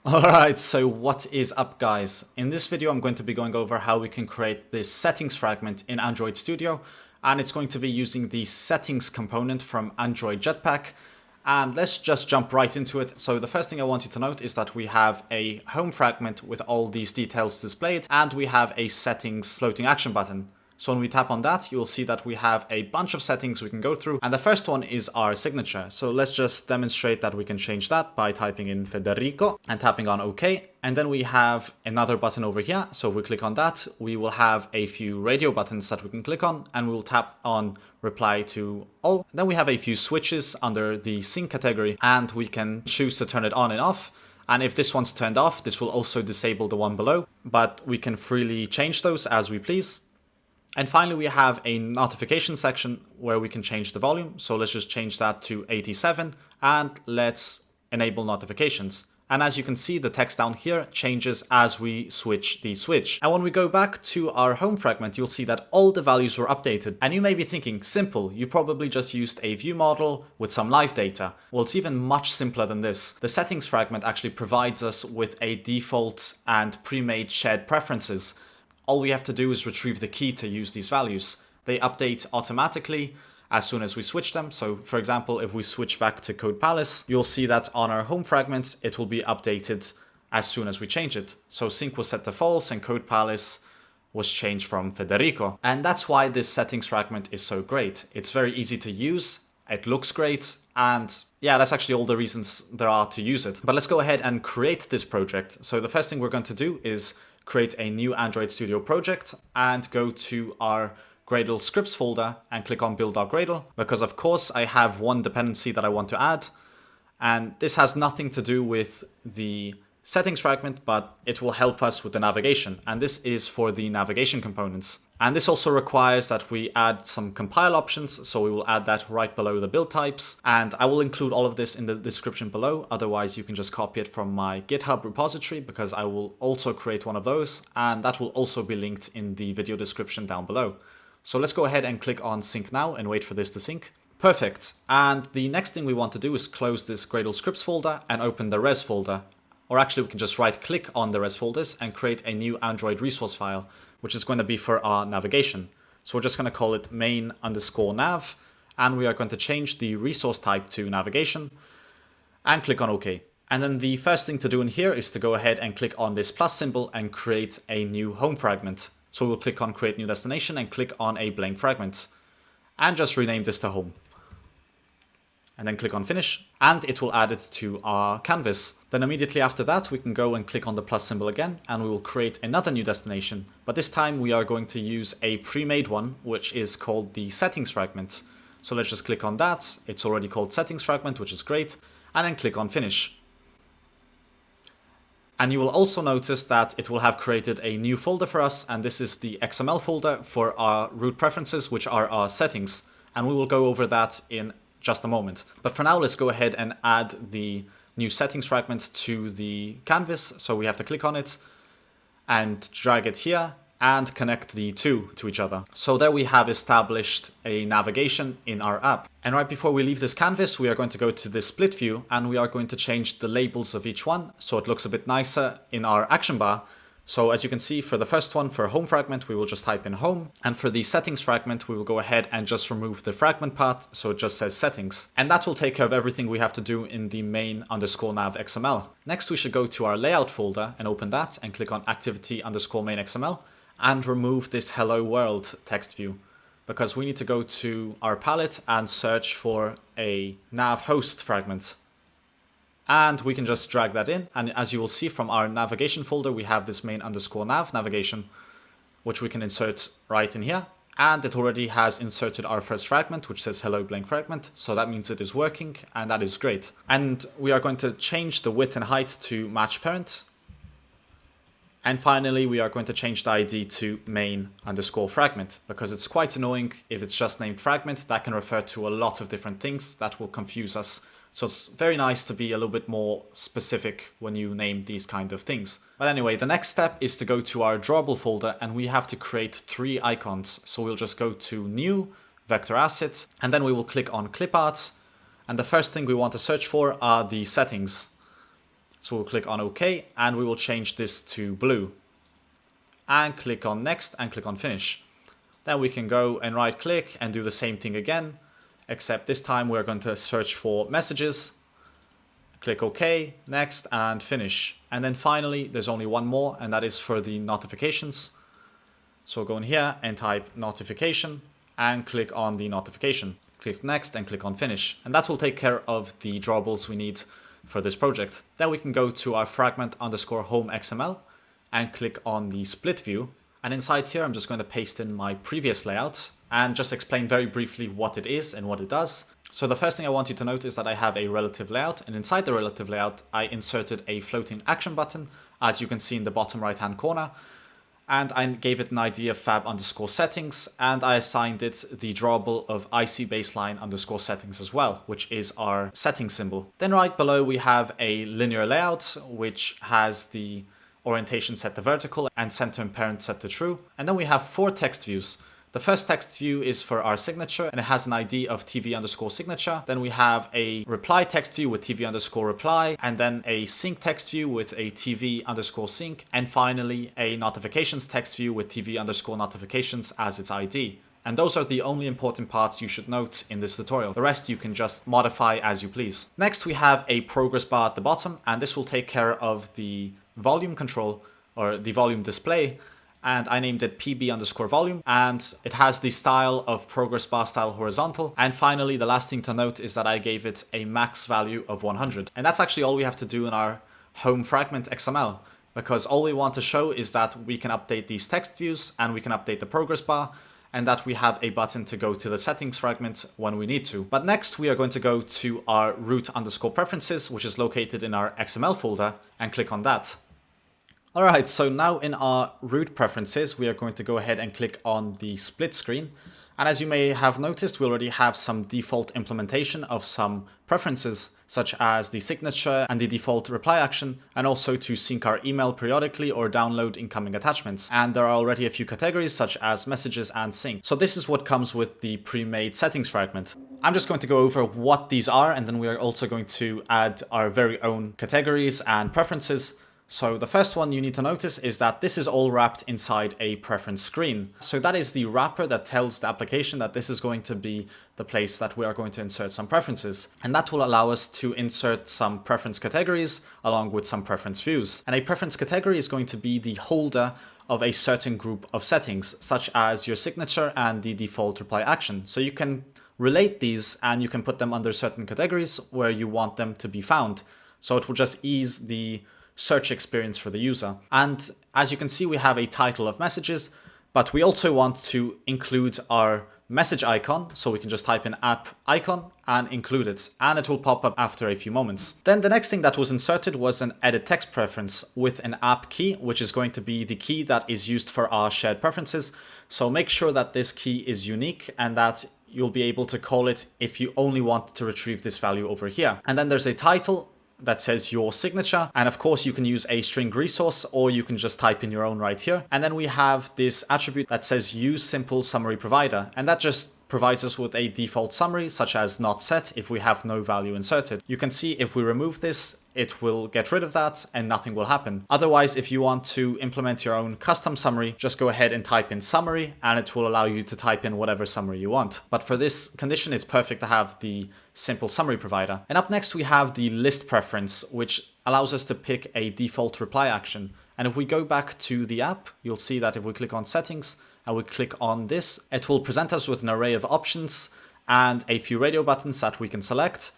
Alright, so what is up guys? In this video I'm going to be going over how we can create this settings fragment in Android Studio and it's going to be using the settings component from Android Jetpack and let's just jump right into it. So the first thing I want you to note is that we have a home fragment with all these details displayed and we have a settings floating action button. So when we tap on that, you'll see that we have a bunch of settings we can go through. And the first one is our signature. So let's just demonstrate that we can change that by typing in Federico and tapping on OK. And then we have another button over here. So if we click on that, we will have a few radio buttons that we can click on and we'll tap on reply to all. Then we have a few switches under the sync category and we can choose to turn it on and off. And if this one's turned off, this will also disable the one below, but we can freely change those as we please. And finally, we have a notification section where we can change the volume. So let's just change that to 87 and let's enable notifications. And as you can see, the text down here changes as we switch the switch. And when we go back to our home fragment, you'll see that all the values were updated. And you may be thinking, simple, you probably just used a view model with some live data. Well, it's even much simpler than this. The settings fragment actually provides us with a default and pre-made shared preferences all we have to do is retrieve the key to use these values. They update automatically as soon as we switch them. So for example, if we switch back to Code Palace, you'll see that on our home fragment, it will be updated as soon as we change it. So sync was set to false and Code Palace was changed from Federico. And that's why this settings fragment is so great. It's very easy to use, it looks great, and yeah, that's actually all the reasons there are to use it. But let's go ahead and create this project. So the first thing we're going to do is create a new Android Studio project and go to our Gradle scripts folder and click on build our Gradle because of course I have one dependency that I want to add. And this has nothing to do with the settings fragment, but it will help us with the navigation. And this is for the navigation components. And this also requires that we add some compile options. So we will add that right below the build types. And I will include all of this in the description below. Otherwise, you can just copy it from my GitHub repository because I will also create one of those. And that will also be linked in the video description down below. So let's go ahead and click on sync now and wait for this to sync. Perfect. And the next thing we want to do is close this Gradle scripts folder and open the res folder. Or actually we can just right click on the res folders and create a new Android resource file, which is going to be for our navigation. So we're just going to call it main underscore nav, and we are going to change the resource type to navigation and click on OK. And then the first thing to do in here is to go ahead and click on this plus symbol and create a new home fragment. So we'll click on create new destination and click on a blank fragment and just rename this to home and then click on finish and it will add it to our canvas. Then immediately after that we can go and click on the plus symbol again and we will create another new destination. But this time we are going to use a pre-made one which is called the settings fragment. So let's just click on that. It's already called settings fragment which is great and then click on finish. And you will also notice that it will have created a new folder for us and this is the XML folder for our root preferences which are our settings. And we will go over that in just a moment. But for now, let's go ahead and add the new settings fragment to the canvas. So we have to click on it and drag it here and connect the two to each other. So there we have established a navigation in our app. And right before we leave this canvas, we are going to go to the split view and we are going to change the labels of each one so it looks a bit nicer in our action bar so as you can see for the first one, for home fragment, we will just type in home. And for the settings fragment, we will go ahead and just remove the fragment part. So it just says settings. And that will take care of everything we have to do in the main underscore nav XML. Next, we should go to our layout folder and open that and click on activity underscore main XML and remove this hello world text view because we need to go to our palette and search for a nav host fragment and we can just drag that in. And as you will see from our navigation folder, we have this main underscore nav navigation, which we can insert right in here. And it already has inserted our first fragment, which says hello blank fragment. So that means it is working and that is great. And we are going to change the width and height to match parent. And finally, we are going to change the ID to main underscore fragment because it's quite annoying if it's just named fragment. That can refer to a lot of different things that will confuse us so it's very nice to be a little bit more specific when you name these kind of things. But anyway, the next step is to go to our drawable folder and we have to create three icons. So we'll just go to new, vector assets, and then we will click on clip art. And the first thing we want to search for are the settings. So we'll click on OK and we will change this to blue. And click on next and click on finish. Then we can go and right click and do the same thing again, except this time we're going to search for messages, click OK, next and finish. And then finally, there's only one more and that is for the notifications. So go in here and type notification and click on the notification. Click next and click on finish. And that will take care of the drawables we need for this project. Then we can go to our fragment underscore home XML and click on the split view. And inside here, I'm just going to paste in my previous layout and just explain very briefly what it is and what it does. So the first thing I want you to note is that I have a relative layout and inside the relative layout, I inserted a floating action button, as you can see in the bottom right hand corner. And I gave it an ID of fab underscore settings and I assigned it the drawable of IC baseline underscore settings as well, which is our setting symbol. Then right below we have a linear layout, which has the orientation set to vertical and center and parent set to true. And then we have four text views. The first text view is for our signature and it has an ID of TV underscore signature. Then we have a reply text view with TV underscore reply and then a sync text view with a TV underscore sync. And finally a notifications text view with TV underscore notifications as its ID. And those are the only important parts you should note in this tutorial. The rest you can just modify as you please. Next we have a progress bar at the bottom and this will take care of the volume control or the volume display and I named it pb underscore volume and it has the style of progress bar style horizontal and finally the last thing to note is that I gave it a max value of 100 and that's actually all we have to do in our home fragment XML because all we want to show is that we can update these text views and we can update the progress bar and that we have a button to go to the settings fragment when we need to. But next we are going to go to our root underscore preferences, which is located in our XML folder and click on that. Alright, so now in our root preferences, we are going to go ahead and click on the split screen. And as you may have noticed, we already have some default implementation of some preferences, such as the signature and the default reply action, and also to sync our email periodically or download incoming attachments. And there are already a few categories, such as messages and sync. So this is what comes with the pre-made settings fragment. I'm just going to go over what these are, and then we are also going to add our very own categories and preferences so the first one you need to notice is that this is all wrapped inside a preference screen. So that is the wrapper that tells the application that this is going to be the place that we are going to insert some preferences. And that will allow us to insert some preference categories along with some preference views. And a preference category is going to be the holder of a certain group of settings, such as your signature and the default reply action. So you can relate these and you can put them under certain categories where you want them to be found. So it will just ease the search experience for the user. And as you can see, we have a title of messages, but we also want to include our message icon. So we can just type in app icon and include it, and it will pop up after a few moments. Then the next thing that was inserted was an edit text preference with an app key, which is going to be the key that is used for our shared preferences. So make sure that this key is unique and that you'll be able to call it if you only want to retrieve this value over here. And then there's a title that says your signature. And of course, you can use a string resource or you can just type in your own right here. And then we have this attribute that says use simple summary provider. And that just provides us with a default summary, such as not set if we have no value inserted. You can see if we remove this, it will get rid of that and nothing will happen. Otherwise, if you want to implement your own custom summary, just go ahead and type in summary and it will allow you to type in whatever summary you want. But for this condition, it's perfect to have the simple summary provider. And up next, we have the list preference, which allows us to pick a default reply action. And if we go back to the app, you'll see that if we click on settings and we click on this, it will present us with an array of options and a few radio buttons that we can select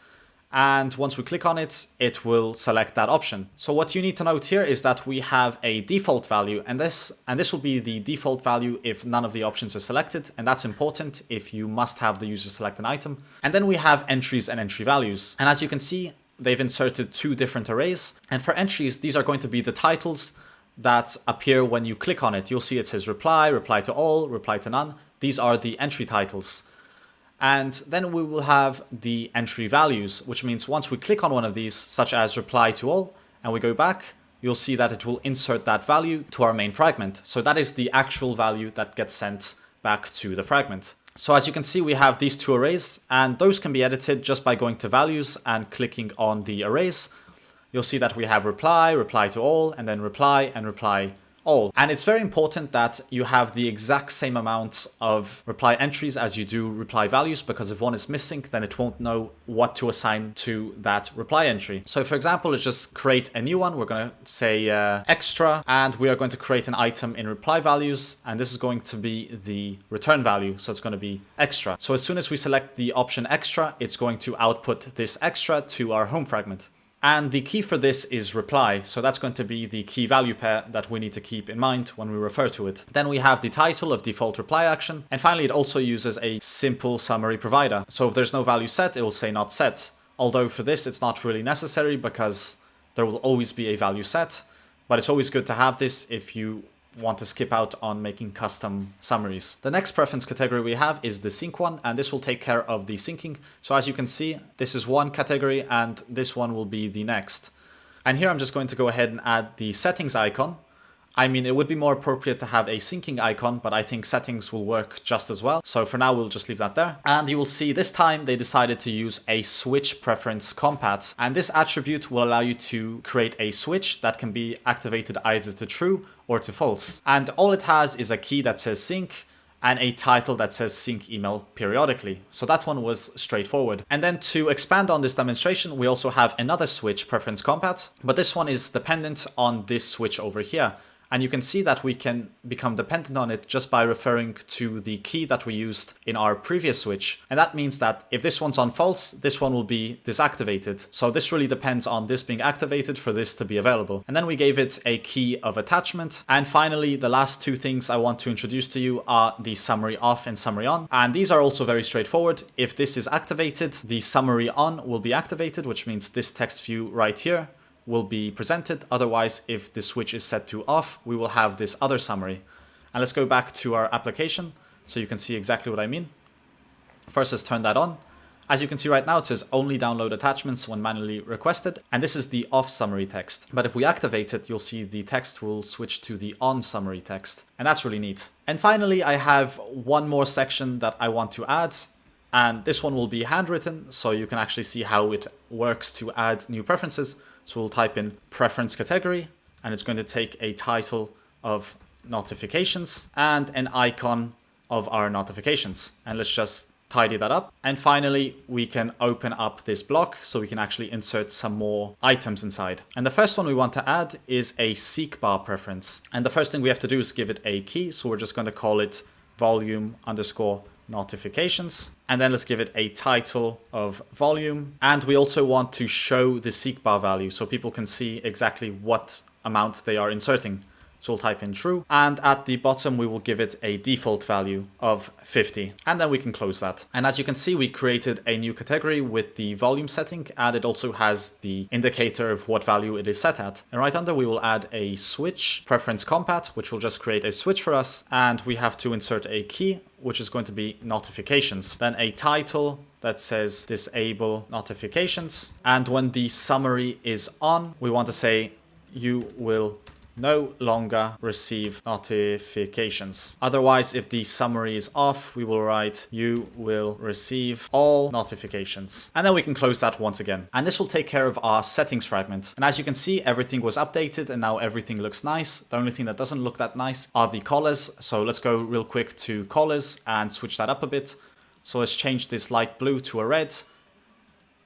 and once we click on it, it will select that option. So what you need to note here is that we have a default value and this and this will be the default value if none of the options are selected and that's important if you must have the user select an item. And then we have entries and entry values. And as you can see, they've inserted two different arrays. And for entries, these are going to be the titles that appear when you click on it. You'll see it says reply, reply to all, reply to none. These are the entry titles. And then we will have the entry values, which means once we click on one of these, such as reply to all, and we go back, you'll see that it will insert that value to our main fragment. So that is the actual value that gets sent back to the fragment. So as you can see, we have these two arrays and those can be edited just by going to values and clicking on the arrays. you'll see that we have reply, reply to all, and then reply and reply all. And it's very important that you have the exact same amount of reply entries as you do reply values, because if one is missing, then it won't know what to assign to that reply entry. So for example, let's just create a new one. We're going to say uh, extra, and we are going to create an item in reply values, and this is going to be the return value. So it's going to be extra. So as soon as we select the option extra, it's going to output this extra to our home fragment. And the key for this is reply. So that's going to be the key value pair that we need to keep in mind when we refer to it. Then we have the title of default reply action. And finally, it also uses a simple summary provider. So if there's no value set, it will say not set. Although for this, it's not really necessary because there will always be a value set. But it's always good to have this if you want to skip out on making custom summaries. The next preference category we have is the sync one, and this will take care of the syncing. So as you can see, this is one category and this one will be the next. And here I'm just going to go ahead and add the settings icon. I mean, it would be more appropriate to have a syncing icon, but I think settings will work just as well. So for now, we'll just leave that there. And you will see this time they decided to use a switch preference compat. And this attribute will allow you to create a switch that can be activated either to true or to false. And all it has is a key that says sync and a title that says sync email periodically. So that one was straightforward. And then to expand on this demonstration, we also have another switch preference compat, but this one is dependent on this switch over here. And you can see that we can become dependent on it just by referring to the key that we used in our previous switch. And that means that if this one's on false, this one will be disactivated. So this really depends on this being activated for this to be available. And then we gave it a key of attachment. And finally, the last two things I want to introduce to you are the summary off and summary on. And these are also very straightforward. If this is activated, the summary on will be activated, which means this text view right here will be presented. Otherwise, if the switch is set to off, we will have this other summary. And let's go back to our application so you can see exactly what I mean. First, let's turn that on. As you can see right now, it says only download attachments when manually requested. And this is the off summary text. But if we activate it, you'll see the text will switch to the on summary text. And that's really neat. And finally, I have one more section that I want to add. And this one will be handwritten, so you can actually see how it works to add new preferences. So we'll type in preference category and it's going to take a title of notifications and an icon of our notifications. And let's just tidy that up. And finally, we can open up this block so we can actually insert some more items inside. And the first one we want to add is a seek bar preference. And the first thing we have to do is give it a key. So we're just going to call it volume underscore notifications. And then let's give it a title of volume. And we also want to show the seek bar value so people can see exactly what amount they are inserting. So we'll type in true. And at the bottom, we will give it a default value of 50. And then we can close that. And as you can see, we created a new category with the volume setting. And it also has the indicator of what value it is set at. And right under, we will add a switch preference compat, which will just create a switch for us. And we have to insert a key, which is going to be notifications. Then a title that says disable notifications. And when the summary is on, we want to say you will no longer receive notifications. Otherwise, if the summary is off, we will write you will receive all notifications. And then we can close that once again. And this will take care of our settings fragment. And as you can see, everything was updated and now everything looks nice. The only thing that doesn't look that nice are the colors. So let's go real quick to colors and switch that up a bit. So let's change this light blue to a red,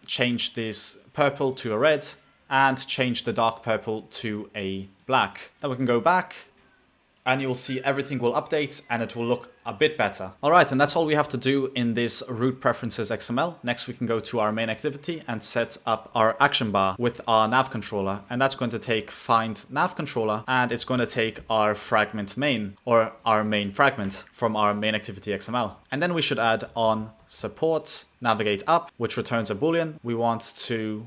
change this purple to a red, and change the dark purple to a black. Then we can go back and you'll see everything will update and it will look a bit better. All right, and that's all we have to do in this root preferences XML. Next, we can go to our main activity and set up our action bar with our nav controller. And that's going to take find nav controller and it's going to take our fragment main or our main fragment from our main activity XML. And then we should add on support navigate up, which returns a Boolean. We want to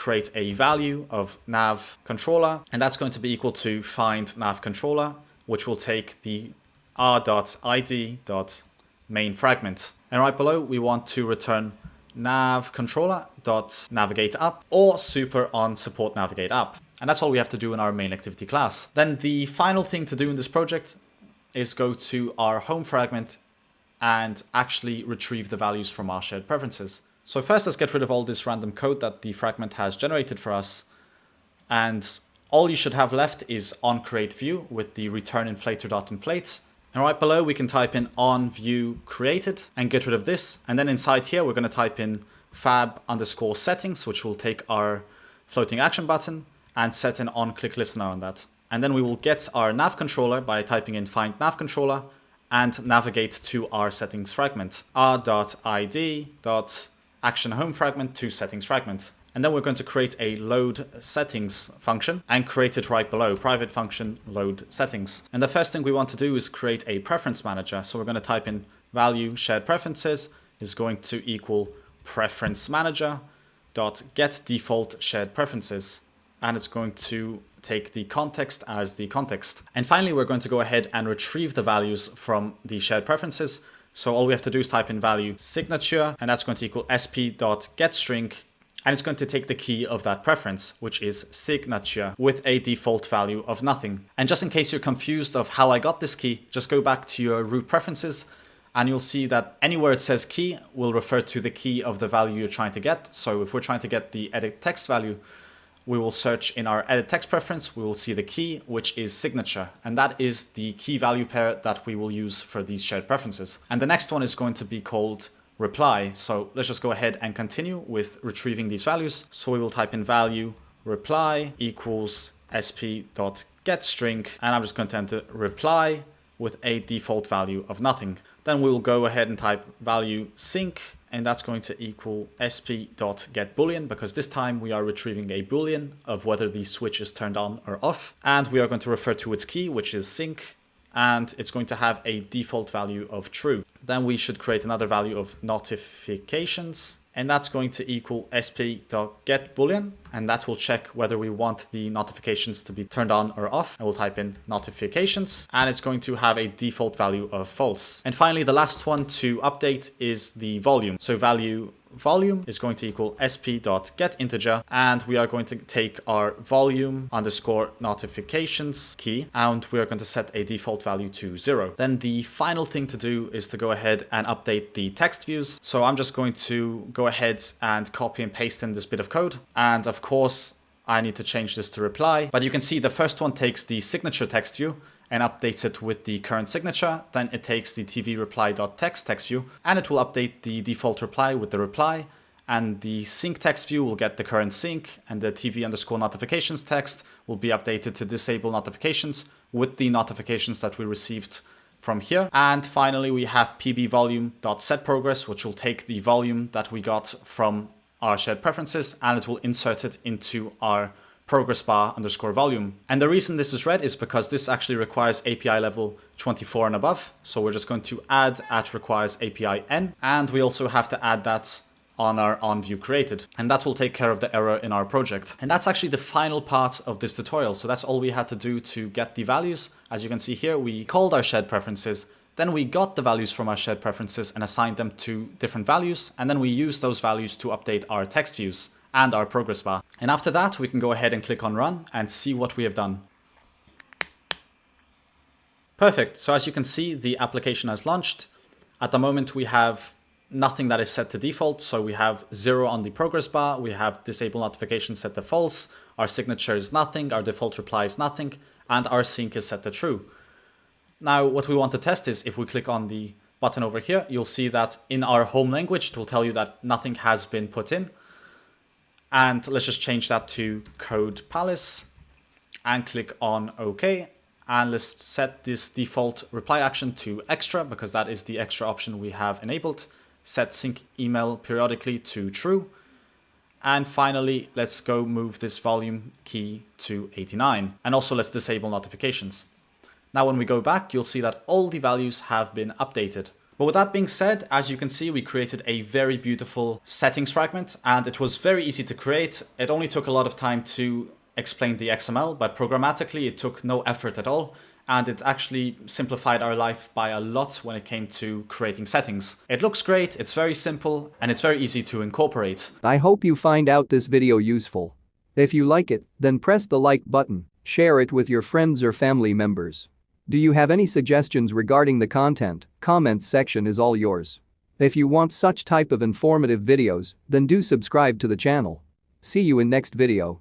create a value of nav controller, and that's going to be equal to find nav controller, which will take the r.id.main fragment. And right below, we want to return nav controller dot navigate up or super on support navigate up. And that's all we have to do in our main activity class. Then the final thing to do in this project is go to our home fragment and actually retrieve the values from our shared preferences. So first let's get rid of all this random code that the fragment has generated for us. And all you should have left is on create view with the return inflator.inflate. And right below, we can type in on view created and get rid of this. And then inside here, we're going to type in fab underscore settings, which will take our floating action button and set an on click listener on that. And then we will get our nav controller by typing in find nav controller and navigate to our settings fragment, r.id.action home fragment to settings fragment. And then we're going to create a load settings function and create it right below, private function load settings. And the first thing we want to do is create a preference manager. So we're going to type in value shared preferences is going to equal preference manager dot get default shared preferences. And it's going to take the context as the context. And finally, we're going to go ahead and retrieve the values from the shared preferences. So all we have to do is type in value signature, and that's going to equal sp.getString, and it's going to take the key of that preference, which is signature, with a default value of nothing. And just in case you're confused of how I got this key, just go back to your root preferences, and you'll see that anywhere it says key will refer to the key of the value you're trying to get. So if we're trying to get the edit text value, we will search in our edit text preference, we will see the key, which is signature. And that is the key value pair that we will use for these shared preferences. And the next one is going to be called reply. So let's just go ahead and continue with retrieving these values. So we will type in value reply equals sp.getString, and I'm just going to enter reply with a default value of nothing. Then we will go ahead and type value sync and that's going to equal sp.getBoolean because this time we are retrieving a boolean of whether the switch is turned on or off. And we are going to refer to its key, which is sync, and it's going to have a default value of true. Then we should create another value of notifications and that's going to equal sp.getBoolean, and that will check whether we want the notifications to be turned on or off. I will type in notifications, and it's going to have a default value of false. And finally, the last one to update is the volume. So value volume is going to equal sp.getInteger and we are going to take our volume underscore notifications key and we are going to set a default value to zero. Then the final thing to do is to go ahead and update the text views. So I'm just going to go ahead and copy and paste in this bit of code. And of course, I need to change this to reply, but you can see the first one takes the signature text view and updates it with the current signature. Then it takes the tv reply.text text view and it will update the default reply with the reply and the sync text view will get the current sync and the tv underscore notifications text will be updated to disable notifications with the notifications that we received from here. And finally, we have pb volume.set progress, which will take the volume that we got from our shared preferences and it will insert it into our progress bar underscore volume. And the reason this is red is because this actually requires API level 24 and above. So we're just going to add at requires API n, and we also have to add that on our on view created. And that will take care of the error in our project. And that's actually the final part of this tutorial. So that's all we had to do to get the values. As you can see here, we called our shared preferences, then we got the values from our shared preferences and assigned them to different values. And then we used those values to update our text views and our progress bar. And after that, we can go ahead and click on run and see what we have done. Perfect. So as you can see, the application has launched. At the moment, we have nothing that is set to default. So we have zero on the progress bar. We have disable notification set to false. Our signature is nothing. Our default reply is nothing. And our sync is set to true. Now, what we want to test is if we click on the button over here, you'll see that in our home language, it will tell you that nothing has been put in. And let's just change that to Code Palace and click on OK. And let's set this default reply action to extra because that is the extra option we have enabled. Set sync email periodically to true. And finally, let's go move this volume key to 89. And also let's disable notifications. Now, when we go back, you'll see that all the values have been updated. But with that being said, as you can see, we created a very beautiful settings fragment and it was very easy to create. It only took a lot of time to explain the XML, but programmatically it took no effort at all and it actually simplified our life by a lot when it came to creating settings. It looks great, it's very simple, and it's very easy to incorporate. I hope you find out this video useful. If you like it, then press the like button, share it with your friends or family members. Do you have any suggestions regarding the content? Comments section is all yours. If you want such type of informative videos, then do subscribe to the channel. See you in next video.